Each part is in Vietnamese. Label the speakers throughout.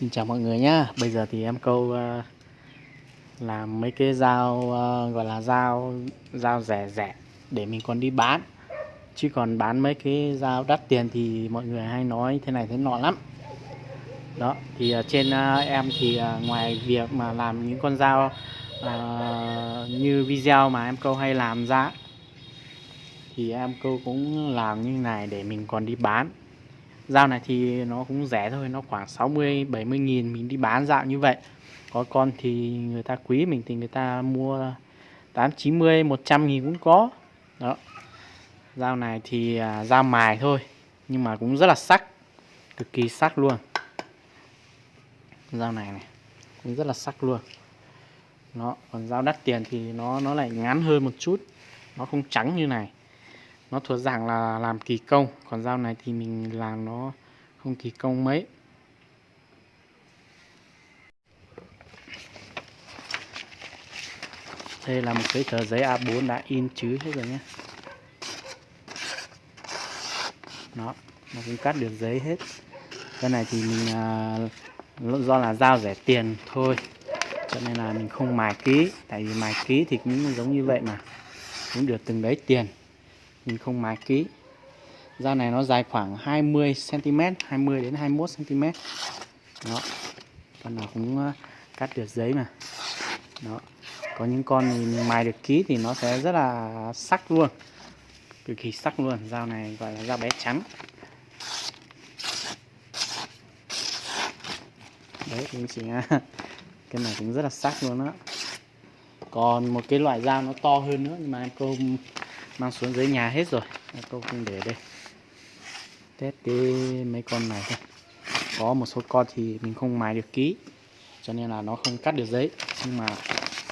Speaker 1: Xin chào mọi người nhá. Bây giờ thì em câu uh, làm mấy cái dao uh, gọi là dao dao rẻ rẻ để mình còn đi bán. Chứ còn bán mấy cái dao đắt tiền thì mọi người hay nói thế này thế nọ lắm. Đó thì uh, trên uh, em thì uh, ngoài việc mà làm những con dao uh, như video mà em câu hay làm ra thì em câu cũng làm như này để mình còn đi bán dao này thì nó cũng rẻ thôi nó khoảng 60 70 nghìn mình đi bán dạo như vậy. Có con thì người ta quý mình thì người ta mua 8 90 100 nghìn cũng có. Đó. Dao này thì à, dao mài thôi nhưng mà cũng rất là sắc cực kỳ sắc luôn. Dao này này cũng rất là sắc luôn. Nó còn dao đắt tiền thì nó nó lại ngắn hơn một chút nó không trắng như này nó thuộc dạng là làm kỳ công còn dao này thì mình làm nó không kỳ công mấy. Đây là một cái tờ giấy A4 đã in chứ hết rồi nhé. Nó nó cũng cắt được giấy hết. Cái này thì mình à, do là dao rẻ tiền thôi. Cho nên là mình không mài ký tại vì mài ký thì cũng giống như vậy mà cũng được từng đấy tiền mình không mài kỹ dao này nó dài khoảng 20 cm 20 đến 21 cm đó, con nào cũng ờ, cắt được giấy mà. Đó, có những con mình mài được kỹ thì nó sẽ rất là sắc luôn, cực kỳ sắc luôn. Dao này gọi là dao bé trắng. Đấy anh chị ờ, cái này cũng rất là sắc luôn á. Còn một cái loại dao nó to hơn nữa, nhưng mà em cô mang xuống dưới nhà hết rồi. Câu không để đây. Test cái mấy con này thôi. Có một số con thì mình không mài được ký cho nên là nó không cắt được giấy. Nhưng mà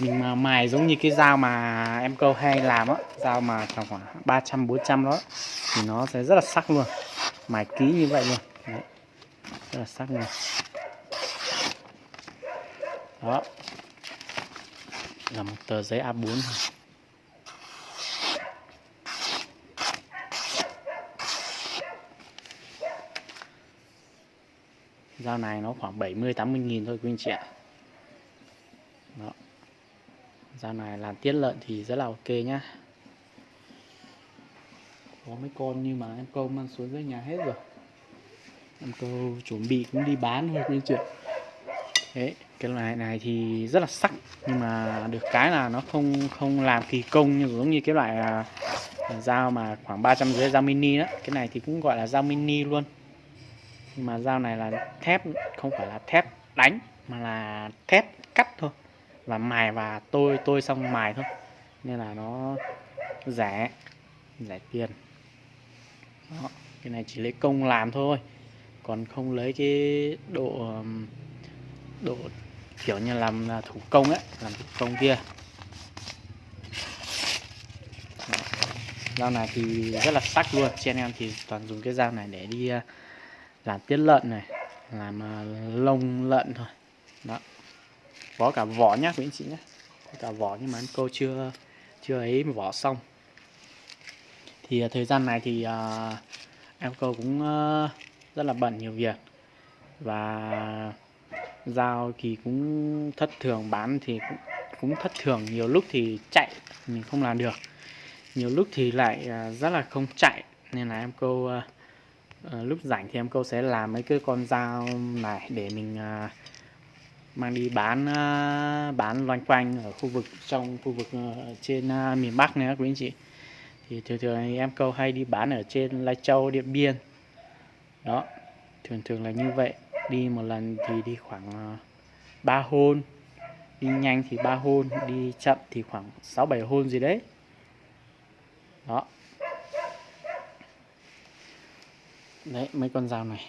Speaker 1: mình mà mài giống như cái dao mà em câu hay làm á, dao mà tầm khoảng 300 400 đó, thì nó sẽ rất là sắc luôn. Mài ký như vậy luôn. Đấy. rất là sắc luôn. Đó. Là một tờ giấy A4 thôi. Dao này nó khoảng 70 80 nghìn thôi quý anh chị ạ. Đó. Dao này làm tiết lợn thì rất là ok nhá. Có mấy con nhưng mà em câu mang xuống dưới nhà hết rồi. Em câu chuẩn bị cũng đi bán thôi quý anh chị thế cái loại này thì rất là sắc, nhưng mà được cái là nó không không làm kỳ công như, giống như cái loại à, dao mà khoảng 300 rưỡi, dao mini đó. Cái này thì cũng gọi là dao mini luôn mà dao này là thép, không phải là thép đánh, mà là thép cắt thôi. Và mài và tôi tôi xong mài thôi. Nên là nó rẻ rẻ tiền. Đó. cái này chỉ lấy công làm thôi. Còn không lấy cái độ độ kiểu như làm thủ công ấy, làm thủ công kia. Dao này thì rất là sắc luôn. Trên em thì toàn dùng cái dao này để đi à, làm tiết lợn này làm à, lông lợn thôi. Đó. Có cả vỏ nhá quý anh chị nhé có cả vỏ nhưng mà anh cô chưa chưa ấy vỏ xong. Thì à, thời gian này thì uh, em cô cũng uh, rất là bận nhiều việc. Và dao thì cũng thất thường bán thì cũng, cũng thất thường. Nhiều lúc thì chạy mình không làm được. Nhiều lúc thì lại uh, rất là không chạy. Nên là em cô uh, à, lúc rảnh thì em câu sẽ làm mấy cái con dao này để mình à, mang đi bán à, bán loanh quanh ở khu vực trong khu vực à, trên à, miền Bắc này quý anh chị. Thì thường thường em câu hay đi bán ở trên Lai Châu Điện Biên. Đó thường thường là như vậy. Đi một lần thì đi khoảng à, ba hôn. Đi nhanh thì ba hôn đi chậm thì khoảng 6 7 hôn gì đấy. Đó. Đấy mấy con dao này.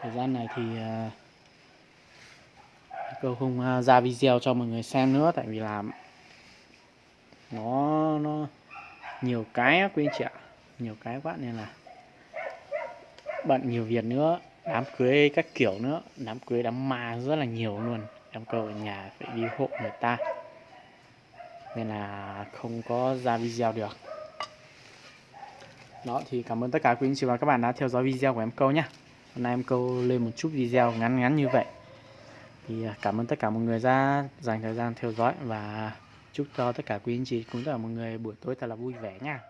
Speaker 1: Thời gian này thì ờ, uh, câu không uh, ra video cho mọi người xem nữa tại vì là nó nó nhiều cái á quý anh chị ạ. Nhiều cái quá nên là bận nhiều việc nữa đám cưới các kiểu nữa. Đám cưới đám ma rất là nhiều luôn. Em câu ở nhà phải đi hộ người ta. Nên là không có ra video được đó, thì cảm ơn tất cả quý anh chị và các bạn đã theo dõi video của em câu nhé. Hôm nay em câu lên một chút video ngắn ngắn như vậy. Thì à, cảm ơn tất cả mọi người đã dành thời gian theo dõi và chúc cho tất cả quý anh chị cũng tất cả mọi người buổi tối thật là vui vẻ nha.